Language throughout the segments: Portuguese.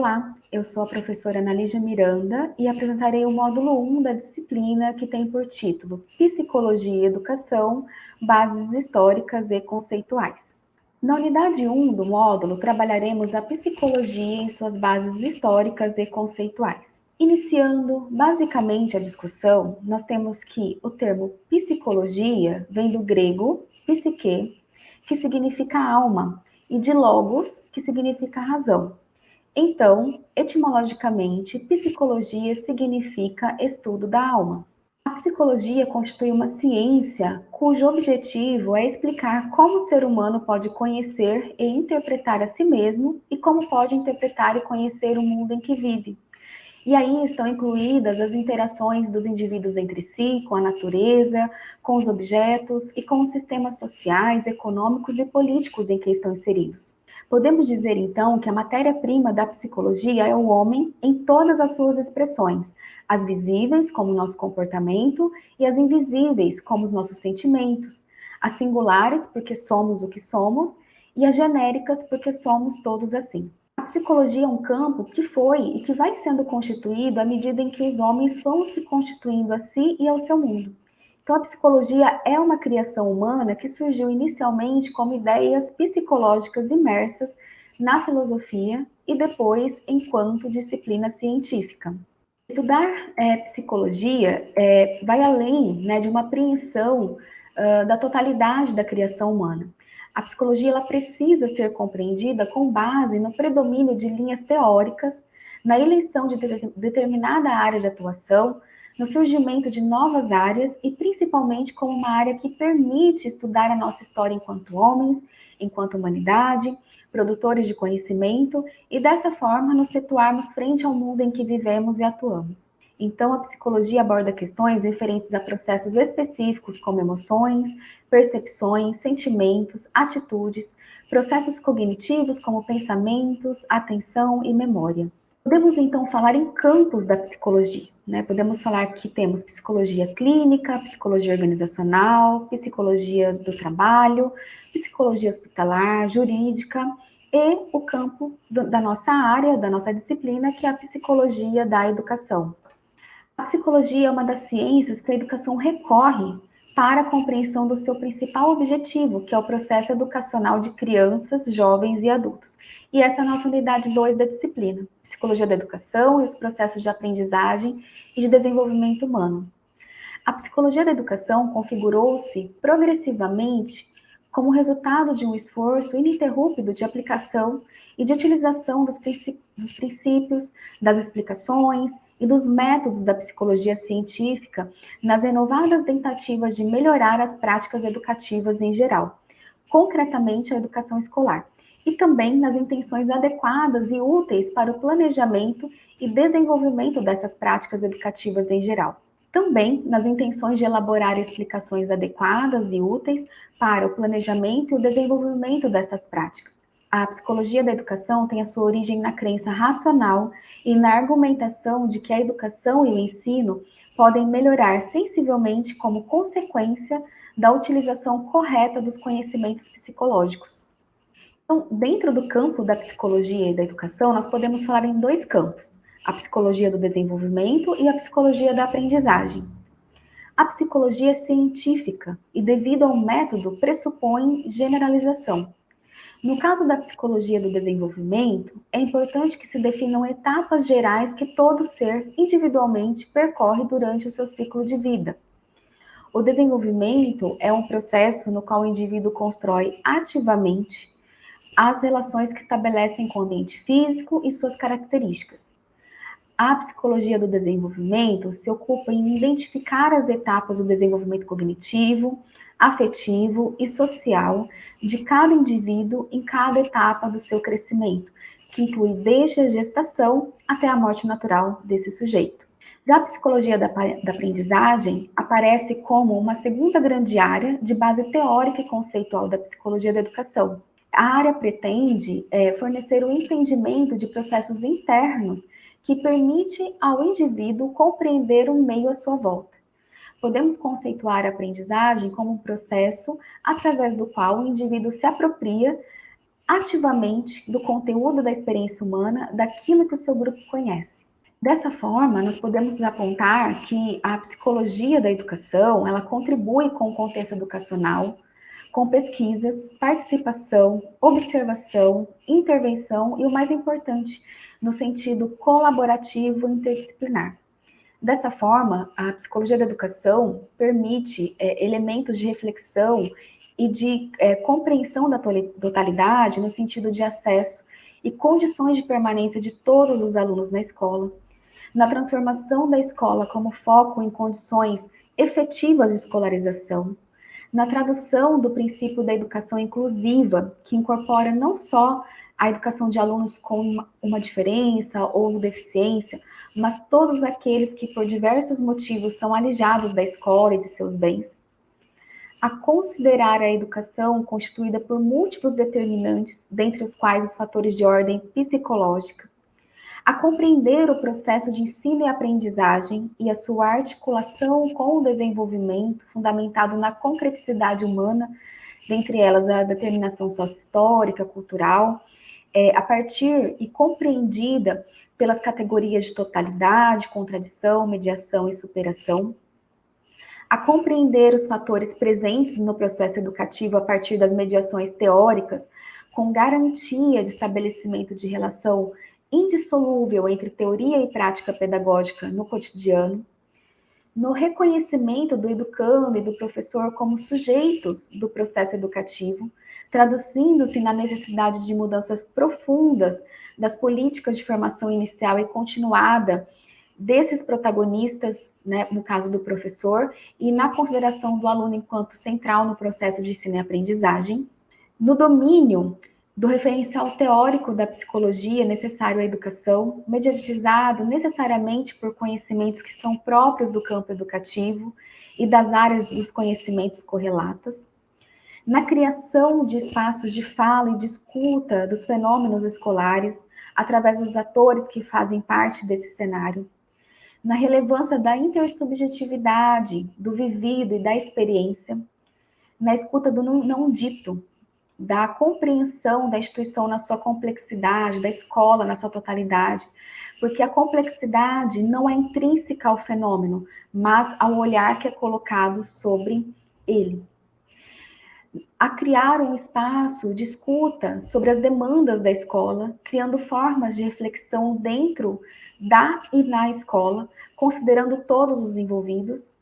Olá, eu sou a professora Ana Lígia Miranda e apresentarei o módulo 1 da disciplina que tem por título Psicologia e Educação, Bases Históricas e Conceituais. Na unidade 1 do módulo, trabalharemos a psicologia em suas bases históricas e conceituais. Iniciando basicamente a discussão, nós temos que o termo psicologia vem do grego psique, que significa alma, e de logos, que significa razão. Então, etimologicamente, psicologia significa estudo da alma. A psicologia constitui uma ciência cujo objetivo é explicar como o ser humano pode conhecer e interpretar a si mesmo e como pode interpretar e conhecer o mundo em que vive. E aí estão incluídas as interações dos indivíduos entre si, com a natureza, com os objetos e com os sistemas sociais, econômicos e políticos em que estão inseridos. Podemos dizer, então, que a matéria-prima da psicologia é o homem em todas as suas expressões, as visíveis, como o nosso comportamento, e as invisíveis, como os nossos sentimentos, as singulares, porque somos o que somos, e as genéricas, porque somos todos assim. A psicologia é um campo que foi e que vai sendo constituído à medida em que os homens vão se constituindo a si e ao seu mundo. Então, a psicologia é uma criação humana que surgiu inicialmente como ideias psicológicas imersas na filosofia e depois enquanto disciplina científica. Estudar é, psicologia é, vai além né, de uma apreensão uh, da totalidade da criação humana. A psicologia ela precisa ser compreendida com base no predomínio de linhas teóricas, na eleição de de determinada área de atuação, no surgimento de novas áreas e principalmente como uma área que permite estudar a nossa história enquanto homens, enquanto humanidade, produtores de conhecimento e dessa forma nos situarmos frente ao mundo em que vivemos e atuamos. Então, a psicologia aborda questões referentes a processos específicos como emoções, percepções, sentimentos, atitudes, processos cognitivos como pensamentos, atenção e memória. Podemos então falar em campos da psicologia. Né? Podemos falar que temos psicologia clínica, psicologia organizacional, psicologia do trabalho, psicologia hospitalar, jurídica e o campo do, da nossa área, da nossa disciplina, que é a psicologia da educação. A psicologia é uma das ciências que a educação recorre para a compreensão do seu principal objetivo, que é o processo educacional de crianças, jovens e adultos. E essa é a nossa unidade 2 da disciplina, Psicologia da Educação e os processos de aprendizagem e de desenvolvimento humano. A psicologia da educação configurou-se progressivamente como resultado de um esforço ininterrupto de aplicação e de utilização dos, princípios, das explicações e dos métodos da psicologia científica nas renovadas tentativas de melhorar as práticas educativas em geral, concretamente a educação escolar, e também nas intenções adequadas e úteis para o planejamento e desenvolvimento dessas práticas educativas em geral. Também nas intenções de elaborar explicações adequadas e úteis para o planejamento e o desenvolvimento dessas práticas a psicologia da educação tem a sua origem na crença racional e na argumentação de que a educação e o ensino podem melhorar sensivelmente como consequência da utilização correta dos conhecimentos psicológicos. Então, dentro do campo da psicologia e da educação, nós podemos falar em dois campos, a psicologia do desenvolvimento e a psicologia da aprendizagem. A psicologia é científica e, devido ao método, pressupõe generalização. No caso da psicologia do desenvolvimento, é importante que se definam etapas gerais que todo ser individualmente percorre durante o seu ciclo de vida. O desenvolvimento é um processo no qual o indivíduo constrói ativamente as relações que estabelecem com o ambiente físico e suas características. A psicologia do desenvolvimento se ocupa em identificar as etapas do desenvolvimento cognitivo, afetivo e social de cada indivíduo em cada etapa do seu crescimento, que inclui desde a gestação até a morte natural desse sujeito. Já a psicologia da, da aprendizagem aparece como uma segunda grande área de base teórica e conceitual da psicologia da educação. A área pretende é, fornecer o um entendimento de processos internos que permite ao indivíduo compreender o meio à sua volta podemos conceituar a aprendizagem como um processo através do qual o indivíduo se apropria ativamente do conteúdo da experiência humana, daquilo que o seu grupo conhece. Dessa forma, nós podemos apontar que a psicologia da educação, ela contribui com o contexto educacional, com pesquisas, participação, observação, intervenção e o mais importante, no sentido colaborativo interdisciplinar. Dessa forma, a psicologia da educação permite é, elementos de reflexão e de é, compreensão da totalidade no sentido de acesso e condições de permanência de todos os alunos na escola, na transformação da escola como foco em condições efetivas de escolarização, na tradução do princípio da educação inclusiva, que incorpora não só a educação de alunos com uma diferença ou deficiência, mas todos aqueles que por diversos motivos são alijados da escola e de seus bens. A considerar a educação constituída por múltiplos determinantes, dentre os quais os fatores de ordem psicológica, a compreender o processo de ensino e aprendizagem e a sua articulação com o desenvolvimento fundamentado na concreticidade humana, dentre elas a determinação sócio-histórica, cultural, é, a partir e compreendida pelas categorias de totalidade, contradição, mediação e superação, a compreender os fatores presentes no processo educativo a partir das mediações teóricas, com garantia de estabelecimento de relação indissolúvel entre teoria e prática pedagógica no cotidiano, no reconhecimento do educando e do professor como sujeitos do processo educativo, traduzindo-se na necessidade de mudanças profundas das políticas de formação inicial e continuada desses protagonistas, né, no caso do professor, e na consideração do aluno enquanto central no processo de ensino e aprendizagem, no domínio do referencial teórico da psicologia necessário à educação, mediatizado necessariamente por conhecimentos que são próprios do campo educativo e das áreas dos conhecimentos correlatas, na criação de espaços de fala e de escuta dos fenômenos escolares, através dos atores que fazem parte desse cenário, na relevância da intersubjetividade, do vivido e da experiência, na escuta do não dito, da compreensão da instituição na sua complexidade, da escola na sua totalidade, porque a complexidade não é intrínseca ao fenômeno, mas ao olhar que é colocado sobre ele. A criar um espaço de escuta sobre as demandas da escola, criando formas de reflexão dentro da e na escola, considerando todos os envolvidos,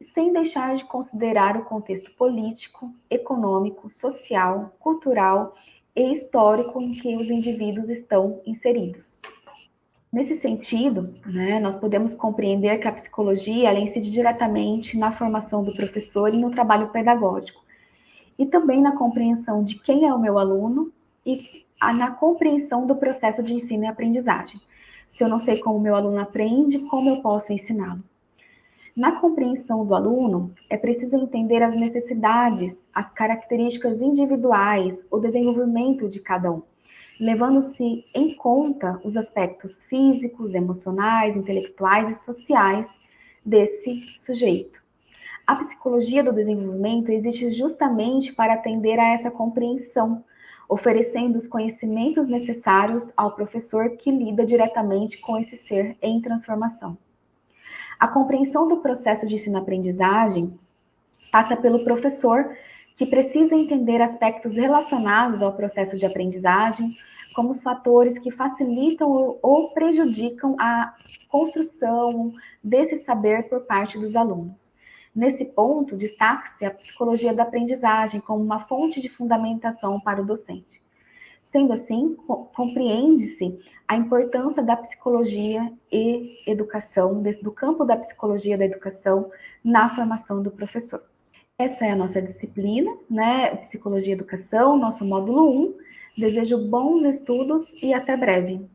sem deixar de considerar o contexto político, econômico, social, cultural e histórico em que os indivíduos estão inseridos. Nesse sentido, né, nós podemos compreender que a psicologia incide diretamente na formação do professor e no trabalho pedagógico, e também na compreensão de quem é o meu aluno e na compreensão do processo de ensino e aprendizagem. Se eu não sei como o meu aluno aprende, como eu posso ensiná-lo? Na compreensão do aluno, é preciso entender as necessidades, as características individuais, o desenvolvimento de cada um, levando-se em conta os aspectos físicos, emocionais, intelectuais e sociais desse sujeito. A psicologia do desenvolvimento existe justamente para atender a essa compreensão, oferecendo os conhecimentos necessários ao professor que lida diretamente com esse ser em transformação. A compreensão do processo de ensino-aprendizagem passa pelo professor, que precisa entender aspectos relacionados ao processo de aprendizagem, como os fatores que facilitam ou prejudicam a construção desse saber por parte dos alunos. Nesse ponto, destaca-se a psicologia da aprendizagem como uma fonte de fundamentação para o docente. Sendo assim, compreende-se a importância da psicologia e educação, do campo da psicologia da educação na formação do professor. Essa é a nossa disciplina, né? Psicologia e Educação, nosso módulo 1. Desejo bons estudos e até breve.